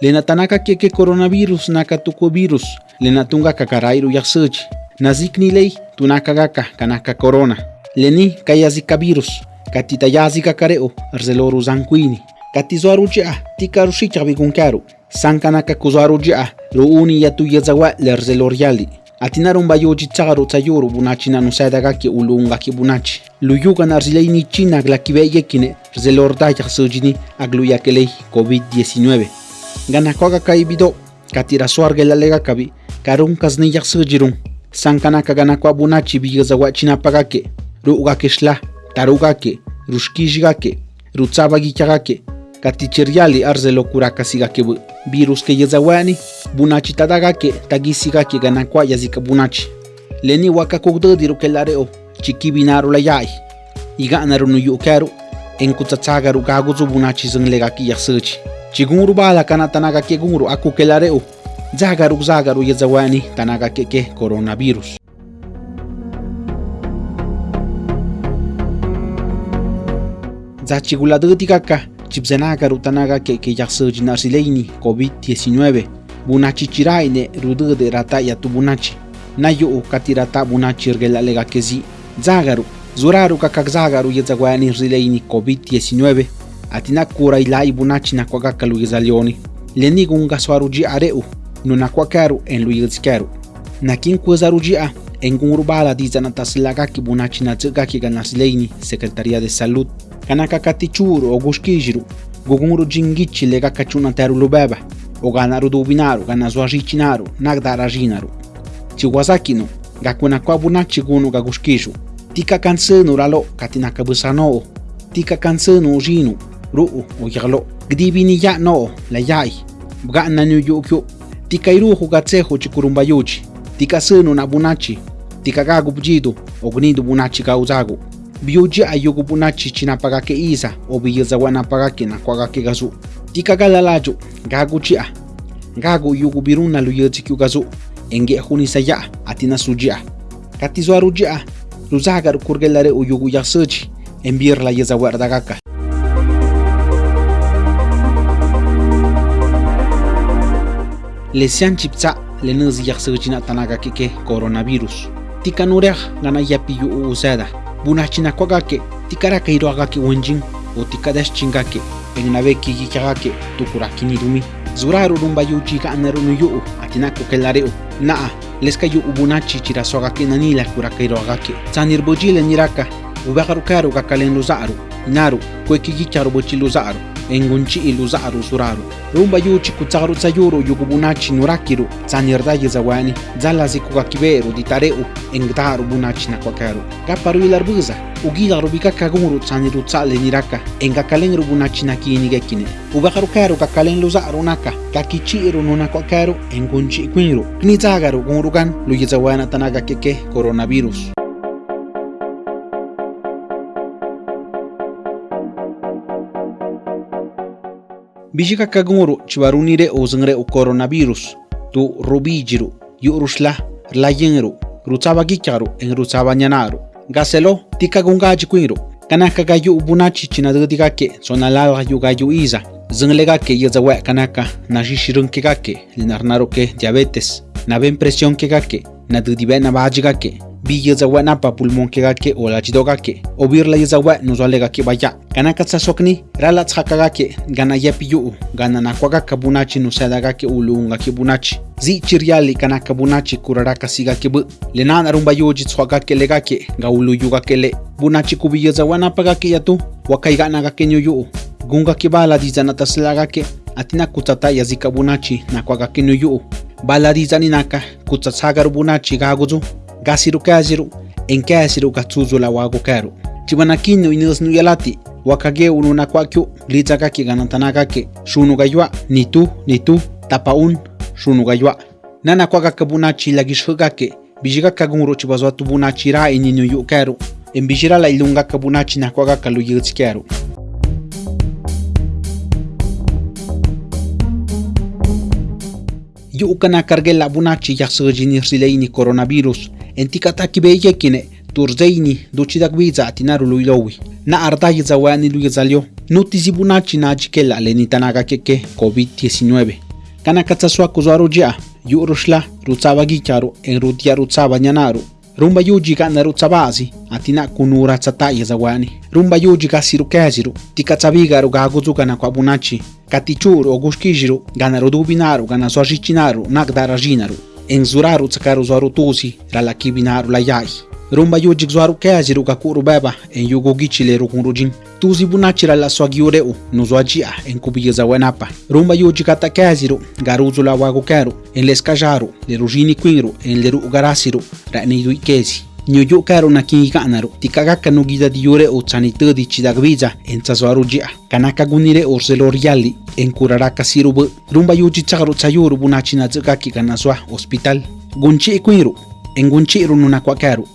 lena tanaka keke coronavirus naka tuku virus. Lena tunga kakarairu yaksuchi nazikni ley tunaka gaka kanaka corona. Leni kayazika virus. Katita yazika kareo arzeloru zanquini katizuaru jia tikaru shicha bigunkaru sankanaka kuzuaru jia ruuni yatu yazawa lerzelor yali. Atinaron bayoji tsagaru tsayuru bunachi nanu sadagaki ulungaki bunachi. Luyugan arzileini china aglakibeyekine rzelorda yaksujini agluyakelei covid-19 ganajuaga kaibido katirasuargelalega kabi karunkas niyaxsijirun sankanaka ganakua bunachi vigazahuachinapagake ru'gakexla tarugake ruxquixgake rutzabaguichagake katicheriali arzelocurakasigakewi viruskeyezahuani bunachitadagake taguisigake ganakuayazika bunachi leni huakakugdediru kelareo chiquibinaruleyai iga'narunuyu'kearu enkutsatságaru gaguzu bunachi yak iyaxsíchi chigungru bala kana tanaga ke gungru aku kelareo zagaru zagaru yazawani tanaga ke ke coronavirus. Zachiguladëtikaka chipsenaga rutanaga ke ke yaksuji narsileini covid-19 bunachi chiraine rudëde rata yatu bunachi. Nayu katirata bunachi rgelalega kezi. Zagaru zuraru kakak zagaru yezagwani rileini covid-19 atina kura ila ibuna china kwa kaluiza leoni leni gunga swaruji areu nuna kwa karu en luiz karu. Nakin kuzaruji a Engun Urbala diz na Taslaga que Bunachina Tsugaki Ganasleini, Secretaria de Salud, Kanakakatichuru, Ogushkijiru, Guguru Jingichi lubeba. Oganaro dobinaro Dubinaru, Ganazuajichinaru, Nagdarajinaru, Chiwazakino, Gakunakwa Bunachi Gunu Gagushkiju, Tika Kansenu Ralo, Katinakabusano, Tika Kansenu Ujinu, ruu uyarlo gdibini ya no la yai. Bgana nu yukyu tikairu hugatsehu chikurumbayuchi tikasunu na bunachi. Tikagagu bjidu ognindu bunachi gauzagu biuji ayugu bunachi chinapaga ke isa obiyaza wana paga ke na kwaga gazu. Tikagala laju gagu chia gagu yugu biruna luyuchi kyu gazu. Enge hunisa ya atina sujia katizwa rujia ruzaga rukurgelare uyugu yasuchi embirla yeza wardagaka le sean chipsa le nes yak tanaga kike coronavirus. tikanurea gana yapiyu usada Buna china kwagake, tikara kairu agake wenjin, o tika des chingake, enginabe kiki kagake, tukura kinirumi. Zura rurumba yu chika aneru. Naa, leska yu ubunachi chira soagake nanila kura kairu agake. Zanir niraka, ubegaru kairu naru luzaaru, inaru engunchi iluzaru suraru rumba yuchi kutsaru tsayuru yugubunachi nurakiru. Tsanirda yezawani zalazi kugakiberu ditareu. Engdaru bunachi nakwakaru kaparu ilarbuza ugigaru bikakaguru tsaniru tsale niraka. Engakalen bunachi nakinigekine ubagarukaru kakalen luzaru naka. Kakichiru nunakwakaru engunchi kwinru knizagaru gunrugan. Luyezawana tanaga keke coronavirus bijika kagunguru chibarunire ozengre u coronavirus. Tu rubijiru yurushla rlayengru rutsaba gicharu en rutsaba nyanaru gaselo tikagungaji kwinru kanaka gayu bunachi chinadudikake sonalala yu gayu iza. Zenglegake yezawe kanaka nashishirunkegake linarnaroke diabetes. Naben presión kegake nadudibe biyezawa napa pulmon kega ke ola chidoga ke obirla yezawa nuzalega ke baya kana katsasokni rala tsakaga ke gana yapiyu gana nakwaga kabunachi nusadaga ke ulunga ke bunachi zi chiriali kana kabunachi kuraraka siga ke bu lenan rumba yoji tswaga ke lega ke gaulu yuga ke le. Bunachi kubiyezawa napaga ke yatu wakaiga naga ke nyoyu gunga ke bala dizana taslaga ke atina kutsata yazika bunachi nakwaga ke nyoyu bala dizani naka kutsatsaga rubunachi gaguzu gasiru kashiru enkashiru gatsuzula wago karu chiwanakiño inosnuyalati wakage urunakwaku lichakaki ganatanakake shunugaywa ni tu ni tu tapaun shunugaywa nanakwagakabunachi lagishjikake villgakagunru chiwazatubunachi ra iñiñuyukaru en bijira la ilungakabunachi nakwagakaluyichkaru yu'kana kargela bunachi yaxsijini rileini coronavirus. Entikataki beyekine turzeini duchidak biza atinaru luilowi na ardayi zawani luizalio. Nutisi bunachi nachikela lenitanaga keke COVID-19 kana katsasua kuzaru jia yurushla rutsaba gicharu enrutia rutsaba nyanaru rumba yujiga narutsabasi atina kunura tsataya zawani rumba yujiga sirukeziru tikatsabigaru gaguzugana kwabunachi Katichuru ogushkishru, ganarudubinaru, ganasuashicinaru, nagdarashinaru, enzuraru tsakaru zuarutusi, ralakibinaru layai. Rumba yujik zuaru keaziru kakuru beba, en yugo gichileru kunrujin. Tuzi bunachira la suagiureu, nuzuajia, en kubiyaza wenapa. Rumba yujik ata Garuzula garuzu en leskajaru, lerujini quinru, en leru ugarasiru, ranidu ikezi. ñuyukaru nakiyikanaru tikagaka nugidadiyure en chidagvilla entzasuarulla kanaka gunire orseloriali enkuraraka sirubu. Rumba yuchichakru tsayuru bunachináchikaki kanasua hospital. Gunchi'ikuiru engunchi'ru nunakuakaru